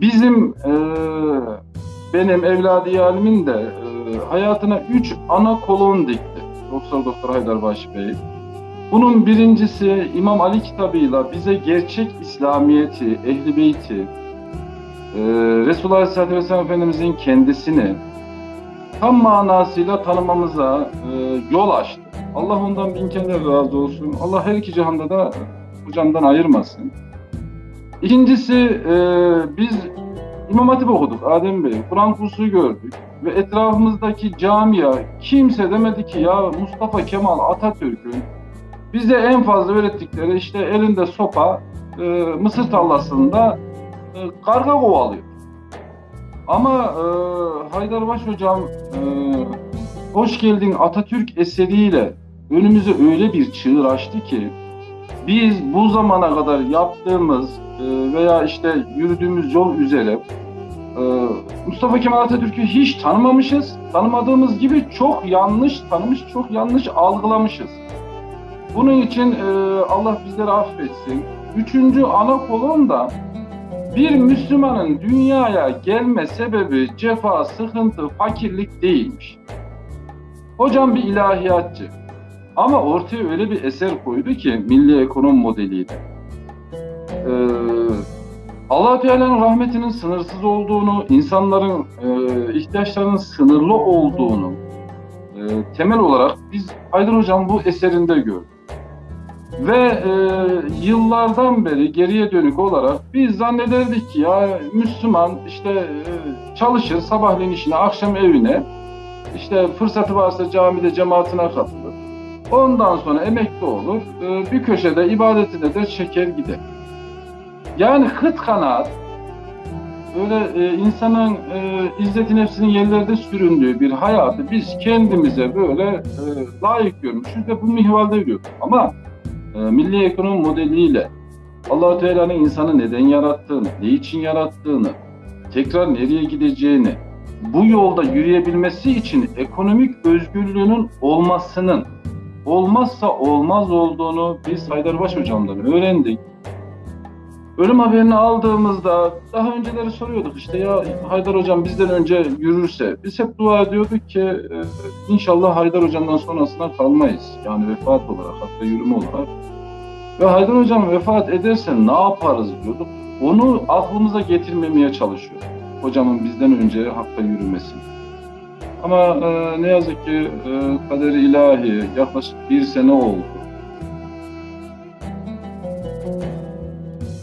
bizim e, benim evladı yalimin de e, hayatına üç ana kolon dikti. Profesör Doktor Haydarbaşı Bey. Bunun birincisi İmam Ali kitabıyla bize gerçek İslamiyeti, Ehli Beyti, e, Resulullah Aleyhisselatü Vesselam Efendimizin kendisini tam manasıyla tanımamıza e, yol açtı. Allah ondan bin kere razı olsun. Allah her iki cihanda da hocamdan ayırmasın. İkincisi e, biz İmam Hatip okuduk Adem Bey. Kur'an kursu gördük. Ve etrafımızdaki camia kimse demedi ki ya Mustafa Kemal Atatürk'ün bize en fazla öğrettikleri işte elinde sopa e, Mısır tarlasında e, karga kovalıyor. Ama e, Haydarbaş hocam e, Hoş Geldin Atatürk eseriyle önümüze öyle bir çığır açtı ki biz bu zamana kadar yaptığımız e, veya işte yürüdüğümüz yol üzere e, Mustafa Kemal Atatürk'ü hiç tanımamışız. Tanımadığımız gibi çok yanlış tanımış, çok yanlış algılamışız. Bunun için e, Allah bizleri affetsin. Üçüncü ana kolon da bir Müslümanın dünyaya gelme sebebi cefa, sıkıntı, fakirlik değilmiş. Hocam bir ilahiyatçı. Ama ortaya öyle bir eser koydu ki milli ekonom modeliyle. Ee, allah Teala'nın rahmetinin sınırsız olduğunu, insanların e, ihtiyaçlarının sınırlı olduğunu e, temel olarak biz Haydar Hocam bu eserinde gördük. Ve e, yıllardan beri geriye dönük olarak biz zannederdik ki ya Müslüman işte e, çalışır sabahleyin işine, akşam evine, işte fırsatı varsa camide cemaatine katılır. Ondan sonra emekli olur, e, bir köşede ibadetine de çeker gider. Yani hıt kanaat, böyle e, insanın e, izzeti nefsinin yerlerde süründüğü bir hayatı biz kendimize böyle e, layık görmüşüz ve bu mihvalde yürüyoruz. Ama e, milli ekonomi modeliyle allah Teala'nın insanı neden yarattığını, ne için yarattığını, tekrar nereye gideceğini, bu yolda yürüyebilmesi için ekonomik özgürlüğünün olmasının olmazsa olmaz olduğunu biz Haydarbaş hocamdan öğrendik. Ölüm haberini aldığımızda daha önceleri soruyorduk işte ya Haydar hocam bizden önce yürürse biz hep dua ediyorduk ki e, inşallah Haydar hocamdan sonrasına kalmayız. Yani vefat olarak hatta yürüme olarak. Ve Haydar hocam vefat ederse ne yaparız diyorduk. Onu aklımıza getirmemeye çalışıyorduk. Hocamın bizden önce hakka yürümesini. Ama e, ne yazık ki e, kaderi ilahi yaklaşık bir sene oldu.